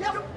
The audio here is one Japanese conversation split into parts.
Yep.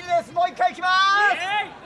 です。もう一回いきます。